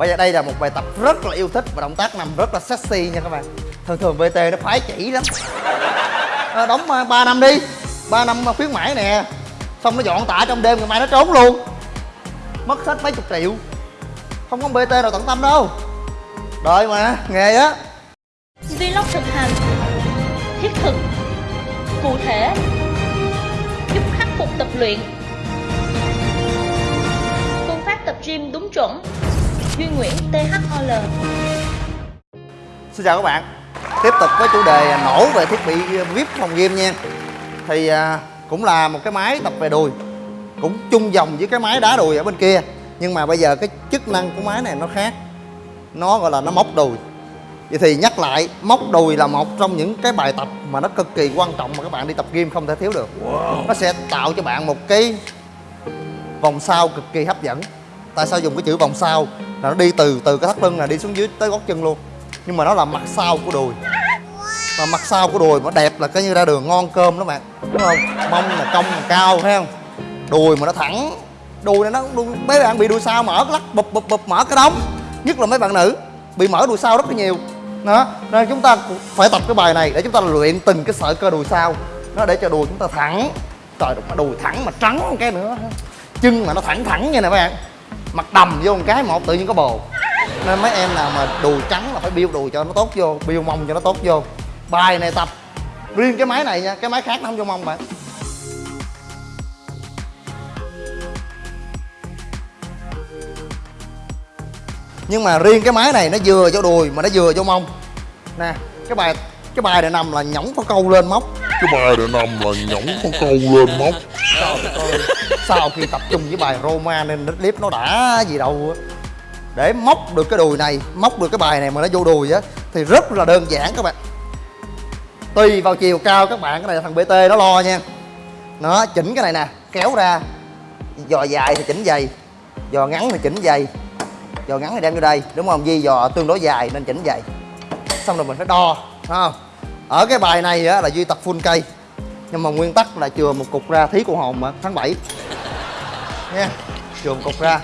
Bây giờ đây là một bài tập rất là yêu thích và động tác nằm rất là sexy nha các bạn. Thường thường VT nó phái chỉ lắm. À, Đóng ờ, 3 năm đi. 3 năm ờ, khuyến mãi nè. Xong nó dọn tạ trong đêm ngày mai nó trốn luôn. Mất hết mấy chục triệu. Không có BT nào tận tâm đâu. Đợi mà, nghề á. Vlog thực hành. Thiết thực. Cụ thể. Giúp khắc phục tập luyện. Phương pháp tập gym đúng chuẩn. Duy Nguyễn THOL Xin chào các bạn. Tiếp tục với chủ đề nổ về thiết bị VIP phòng gym nha. Thì à, cũng là một cái máy tập về đùi, Cũng chung dòng với cái máy đá đùi ở bên kia. Nhưng mà bây giờ cái chức năng của máy này nó khác. Nó gọi là nó móc đùi. Vậy thì nhắc lại, móc đùi là một trong những cái bài tập mà nó cực kỳ quan trọng mà các bạn đi tập gym không thể thiếu được. Nó sẽ tạo cho bạn một cái vòng sau cực kỳ hấp dẫn. Tại sao dùng cái chữ vòng sau? Là nó đi từ từ cái thắt lưng là đi xuống dưới tới gót chân luôn. Nhưng mà nó là mặt sau của đùi. Và mặt sau của đùi mà đẹp là cái như ra đường ngon cơm đó bạn. Đúng không? Mông là cong là cao, thấy không? Đùi mà nó thẳng. Đùi này nó mấy bạn bị đùi sau mở lắc, bụp bụp bụp, mở cái đống. Nhất là mấy bạn nữ bị mở đùi sau rất là nhiều. Đó. Nên chúng ta phải tập cái bài này để chúng ta luyện từng cái sợi cơ đùi sau. Nó để cho đùi chúng ta thẳng. Trời, mà đùi thẳng mà trắng một cái nữa. Chân mà nó thẳng thẳng như này các bạn mặt đầm vô một cái một tự nhiên có bồ. Nên mấy em nào mà đùi trắng là phải biêu đùi cho nó tốt vô biêu mông cho nó tốt vô. Bài này tập riêng cái máy này nha cái máy khác nó không vô mông bạn. Nhưng mà riêng cái máy này nó vừa cho đùi mà nó vừa cho mông. Nè cái bài cái bài này nằm là nhõng có câu lên móc. Cái bài để nằm là nhõng con câu lên móc. Trời ơi, sau khi tập trung với bài Roma nên clip nó đã gì đâu để móc được cái đùi này, móc được cái bài này mà nó vô đùi á, thì rất là đơn giản các bạn. Tùy vào chiều cao các bạn, cái này là thằng bt nó lo nha. Nó chỉnh cái này nè, kéo ra. Giò dài thì chỉnh dày giò ngắn thì chỉnh dày giò ngắn thì đem vô đây, đúng không? Di giò tương đối dài nên chỉnh dày xong rồi mình phải đo không? Ở cái bài này á là duy tập full cây, nhưng mà nguyên tắc là chừa một cục ra thí của hồn mà, tháng 7 nha trường cục ra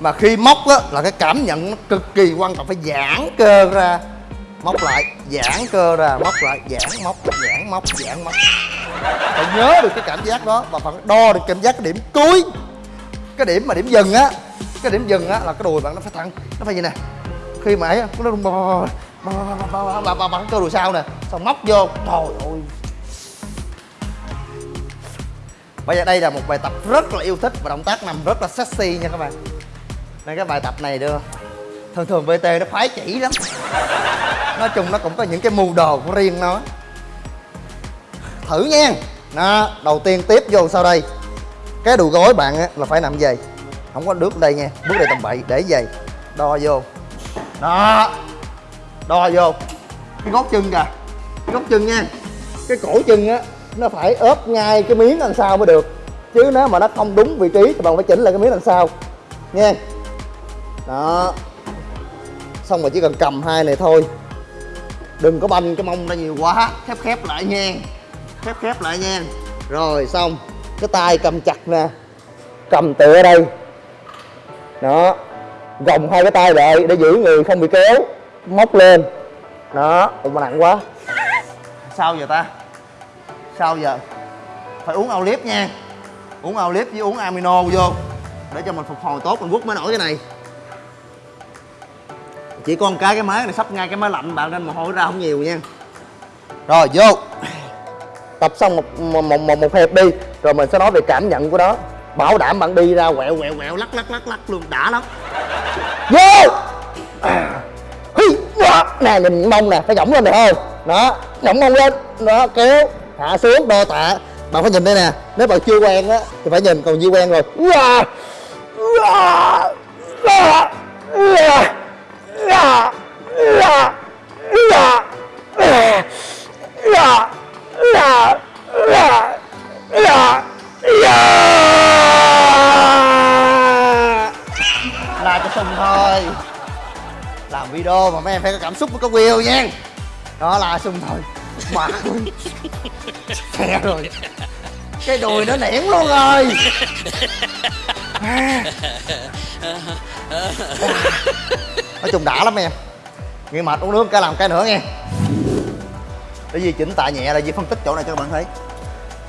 mà khi móc á là cái cảm nhận nó cực kỳ quan trọng phải giãn cơ ra móc lại giãn cơ ra móc lại giãn móc giãn móc giãn móc phải nhớ được cái cảm giác đó và phải đo được cảm giác cái điểm cuối cái điểm mà điểm dừng á cái điểm dừng á là cái đùi bạn nó phải thẳng nó phải gì nè khi mà ấy á, nó bà bà bà bò bò bò bò bò bò bò bò b bây giờ đây là một bài tập rất là yêu thích và động tác nằm rất là sexy nha các bạn. Nên cái bài tập này đưa thường thường VT nó phái chỉ lắm. Nói chung nó cũng có những cái mưu đồ của riêng nó. Thử nha. Đó đầu tiên tiếp vô sau đây. Cái đùi gối bạn á, là phải nằm về không có bước đây nha bước đây tầm bậy để về đo vô. Đó. Đo vô. Cái gót chân kìa. Cái gót chân nha. Cái cổ chân á nó phải ốp ngay cái miếng đằng sau mới được. Chứ nếu mà nó không đúng vị trí thì bạn phải chỉnh lại cái miếng đằng sau. Nha đó. Xong rồi chỉ cần cầm hai này thôi. Đừng có banh cái mông ra nhiều quá. Khép khép lại nha khép khép lại nha rồi, xong. Cái tay cầm chặt nè. Cầm tựa đây. Đó. Gồng hai cái tay lại để giữ người không bị kéo. Móc lên. Đó. Mà nặng quá. Sao giờ ta? Sao giờ? Phải uống Olip nha. Uống Olip với uống amino vô để cho mình phục hồi tốt mình quất mới nổi cái này. Chỉ có một cái cái máy này sắp ngay cái máy lạnh bạn nên mồ hôi ra không nhiều nha. Rồi vô. Tập xong một một một, một, một hẹp đi rồi mình sẽ nói về cảm nhận của nó. Bảo đảm bạn đi ra quẹo quẹo quẹo lắc lắc lắc lắc luôn đã lắm. Vô. Nè nhìn mông nè phải giỏng lên được không? Đó giỏng mông lên đó kéo hạ xuống đo tạ bạn phải nhìn đây nè nếu bạn chưa quen á thì phải nhìn còn như quen rồi là cho sừng thôi làm video mà mấy em phải có cảm xúc với có will nha đó là sừng thôi mà xe rồi. Cái đùi nó nẻn luôn rồi. À. À. nói chung đã lắm em. Nghe mệt uống nước cái làm cái nữa nghe. Để di chỉnh tạ nhẹ là di phân tích chỗ này cho các bạn thấy.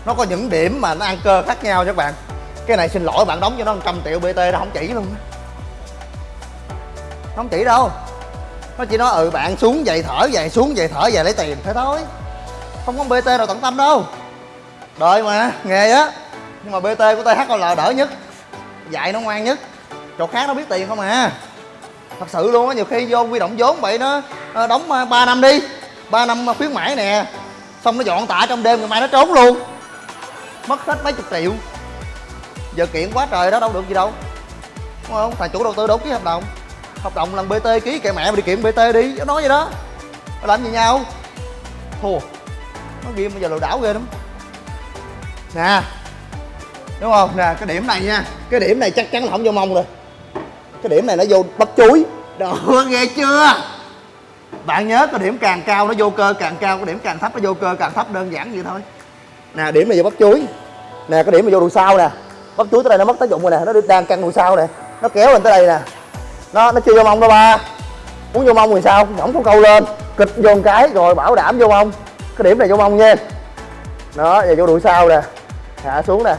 Nó có những điểm mà nó ăn cơ khác nhau cho các bạn. Cái này xin lỗi bạn đóng cho nó 100 triệu bt nó không chỉ luôn nó không chỉ đâu nó chỉ nói ừ bạn xuống vậy thở vậy xuống vậy thở vậy lấy tiền. Thế thôi. Không có bt nào tận tâm đâu. Đợi mà, nghề á. Nhưng mà bt của thl đỡ nhất, dạy nó ngoan nhất. Chỗ khác nó biết tiền không à. Thật sự luôn á, nhiều khi vô quy động vốn vậy nó ờ, đóng ờ, 3 năm đi 3 năm ờ, khuyến mãi nè. Xong nó dọn tạ trong đêm ngày mai nó trốn luôn. Mất hết mấy chục triệu. Giờ kiện quá trời đó, đâu được gì đâu. Đúng không? Thằng chủ đầu tư đâu ký hợp đồng hợp đồng lần bt ký kệ mẹ mà đi kiểm bt đi. Nó nói vậy đó. Nó làm gì nhau thua. Nó game bây giờ lừa đảo ghê lắm. Nè. Đúng không? Nè, cái điểm này nha. Cái điểm này chắc chắn là không vô mông rồi. Cái điểm này nó vô bắp chuối. Đó nghe chưa? Bạn nhớ cái điểm càng cao nó vô cơ càng cao, cái điểm càng thấp nó vô cơ càng thấp, đơn giản vậy thôi. Nè, điểm này vô bắp chuối. Nè, cái điểm này vô đùi sau nè. Bắp chuối tới đây nó mất tác dụng rồi nè, nó đang căng đùi sau nè. Nó kéo lên tới đây nè nó nó chưa vô mông đâu ba. Muốn vô mông thì sao? Ổng có câu lên. Kịch vô một cái rồi bảo đảm vô mông. Cái điểm này vô mông nha. Đó giờ vô đuổi sau nè. Hạ xuống nè.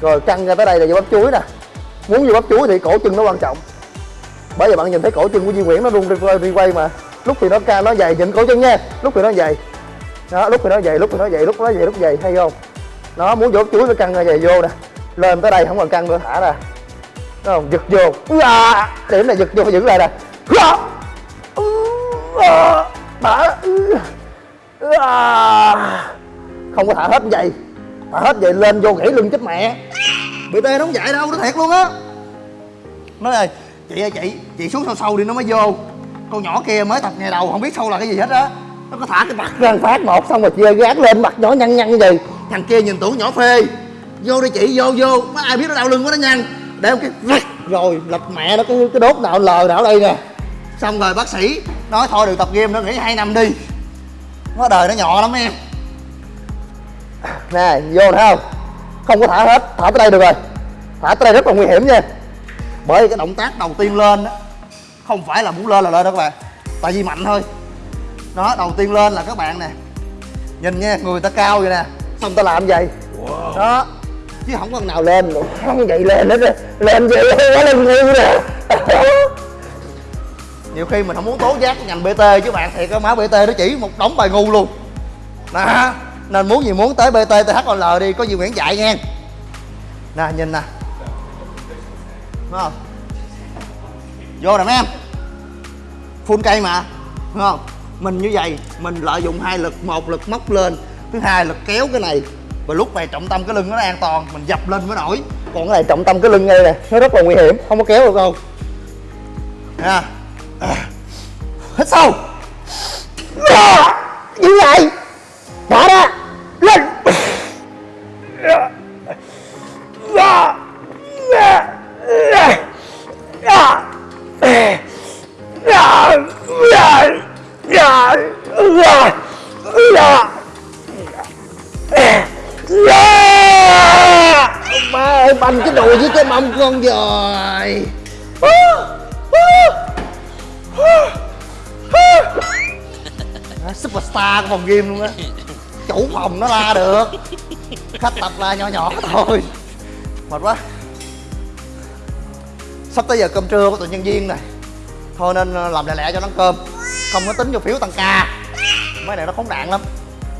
Rồi căng ra tới đây là vô bắp chuối nè. Muốn vô bắp chuối thì cổ chân nó quan trọng. Bởi vì bạn nhìn thấy cổ chân của Duy Nguyễn nó rung đi quay, đi quay mà. Lúc thì nó cao nó dày nhìn cổ chân nha. Lúc thì nó dày. Đó lúc thì nó dày lúc thì nó dày lúc nó dày lúc dày hay không? Nó muốn vô bắp chuối nó căng ra dày vô nè. Lên tới đây không còn căng nữa thả ra. Đúng không giật vô. À. Điểm này giật vô phải giữ lại nè. À. À. Không có thả hết vậy. Thả hết vậy lên vô gãy lưng chết mẹ. Bt nó không dạy đâu, nó thiệt luôn á. Nói ơi chị ơi, chị chị xuống sâu sâu đi, nó mới vô. Con nhỏ kia mới tập ngày đầu, không biết sâu là cái gì hết á. Nó có thả cái mặt ra phát một xong rồi chia gác lên, mặt nhỏ nhăn nhăn như gì thằng kia nhìn tưởng nhỏ phê. Vô đi chị, vô vô. Mấy ai biết nó đau lưng quá, nó nhăn để cái rắc rồi lật mẹ nó cái cái đốt nào lờ ở đây nè. Xong rồi bác sĩ nói thôi được tập game nữa nghỉ hai năm đi. Nó đời nó nhỏ lắm em. Nè vô thấy không? Không có thả hết thả tới đây được rồi. Thả tới đây rất là nguy hiểm nha. Bởi vì cái động tác đầu tiên lên đó không phải là muốn lên là lên đó các bạn tại vì mạnh thôi. Đó đầu tiên lên là các bạn nè nhìn nha người ta cao vậy nè. Xong ta làm vậy đó chứ không có nào lên được. Không vậy lên hết rồi lên vậy quá lên ngu nè. Nhiều khi mình không muốn tố giác ngành bt chứ bạn thiệt cái má bt nó chỉ một đống bài ngu luôn. Nè nên muốn gì muốn tới bt thol đi có gì nguyễn dạy nha nè nhìn nè. Đúng không? Vô nè mấy em. Full cây mà. Đúng không? Mình như vậy mình lợi dụng hai lực một lực móc lên thứ hai lực kéo cái này và lúc này trọng tâm cái lưng nó an toàn mình dập lên mới nổi. Còn cái này trọng tâm cái lưng ngay nè nó rất là nguy hiểm không có kéo được đâu. Nha. Hít sâu. Như vậy. Bỏ ra xong rồi. Đó, superstar của phòng game luôn á. Chủ phòng nó la được. Khách tập la nhỏ nhỏ thôi. Mệt quá. Sắp tới giờ cơm trưa của tụi nhân viên này. Thôi nên ờ, làm lẹ lẹ cho nó ăn cơm. Không có tính vô phiếu tăng ca. Mấy này nó khốn nạn lắm.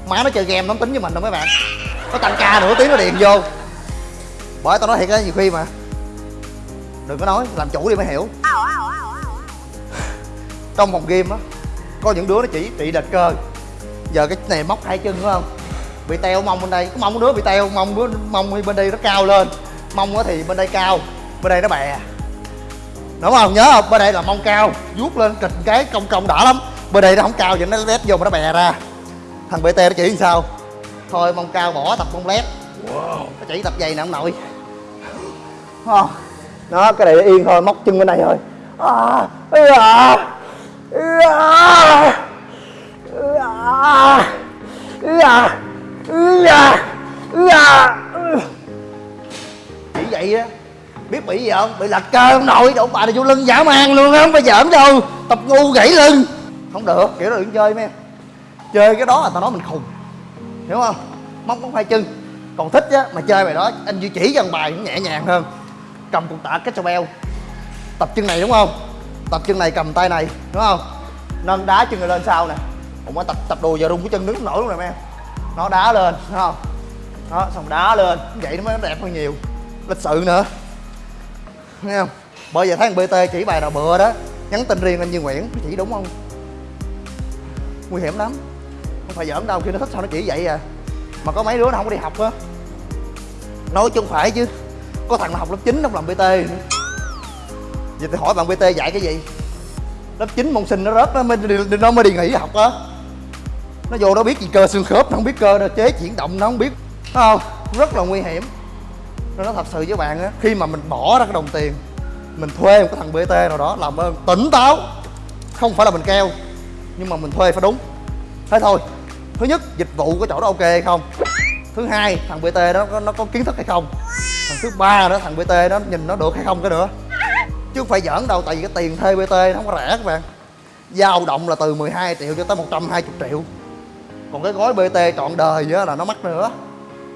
Má nó chơi game nó tính với mình đâu mấy bạn. Nó tăng ca nửa tiếng nó điện vô. Bởi tao nói thiệt á nhiều khi mà đừng có nói, làm chủ đi mới hiểu. Trong phòng game á, có những đứa nó chỉ trị đệt cơ. Giờ cái này móc hai chân, đúng không? Bị teo mông bên đây. Có mông đứa bị teo, mông đứa, mông bên đây nó cao lên. Mông á thì bên đây cao, bên đây nó bè. Đúng không? Nhớ không? Bên đây là mông cao, vuốt lên kịch cái cong cong đỏ lắm. Bên đây nó không cao vậy nó lét vô mà nó bè ra. Thằng bt nó chỉ làm sao? Thôi, mông cao bỏ tập mông lét. Nó chỉ tập giày nè ông nội. Không? Nó cái này yên thôi móc chân bên này thôi. À, ừ, à, ừ, à, ừ, à, à, à, à chỉ vậy á biết bị gì không? Bị lật cơ ông nội đụng bà này vô lưng giả man luôn không phải giỡn đâu. Tập ngu gãy lưng. Không được kiểu đó đừng chơi mấy em. Chơi cái đó là tao nói mình khùng. Hiểu không? Móc móc hai chân. Còn thích á mà chơi bài đó anh duy chỉ cho bài cũng nhẹ nhàng hơn cầm cục tạ kettlebell beo tập chân này đúng không? Tập chân này cầm tay này, đúng không? Nâng đá chân này lên sau nè. Cũng có tập tập đùi giờ rung cái chân đứng nổi luôn nè em nó đá lên, đúng không? Đó, xong đá lên. Vậy nó mới đẹp hơn nhiều. Lịch sự nữa. Nghe không? Bởi vậy thấy thằng bt chỉ bài nào bựa đó, nhắn tin riêng lên Như Nguyễn, chỉ đúng không? Nguy hiểm lắm. Không phải giỡn đâu khi nó thích sao nó chỉ vậy à. Mà có mấy đứa nó không có đi học á. Nói chung phải chứ có thằng nó học lớp 9 nó làm bt nữa vậy thì hỏi bạn bt dạy cái gì? Lớp 9 môn sinh nó rớt nó mới đi, nó mới đi nghỉ học á. Nó vô nó biết gì cơ xương khớp nó không biết cơ nó chế chuyển động nó không biết. Thấy không? Rất là nguy hiểm. Nó nó thật sự với bạn á khi mà mình bỏ ra cái đồng tiền mình thuê một cái thằng bt nào đó làm ơn tỉnh táo. Không phải là mình keo nhưng mà mình thuê phải đúng. Thế thôi. Thứ nhất dịch vụ của chỗ đó ok hay không? Thứ hai thằng bt đó nó có kiến thức hay không? Thứ ba nữa thằng bt đó nhìn nó được hay không cái nữa. Chứ không phải giỡn đâu tại vì cái tiền thuê bt nó không có rẻ các bạn. Dao động là từ 12 triệu cho tới 120 triệu. Còn cái gói bt trọn đời á là nó mắc nữa.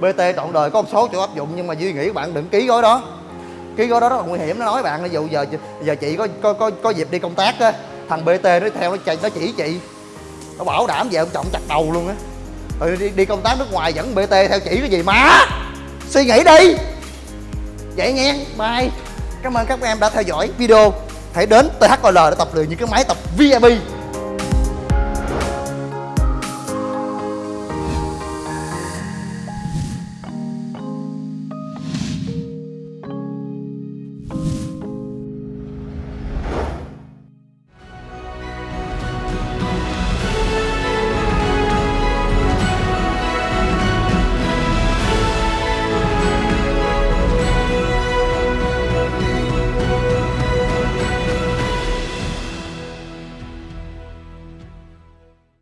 Bt trọn đời có một số chỗ áp dụng nhưng mà duy nghĩ bạn đừng ký gói đó. Ký gói đó rất là nguy hiểm nó nói bạn ví dụ giờ giờ chị có có có, có dịp đi công tác á thằng bt nó theo nó chạy nó chỉ chị. Nó bảo đảm về ông trọng chặt đầu luôn á. Ừ, đi, đi công tác nước ngoài dẫn bt theo chỉ cái gì má suy nghĩ đi vậy nghe, bye. Cảm ơn các em đã theo dõi video. Hãy đến THOL để tập luyện những cái máy tập VIP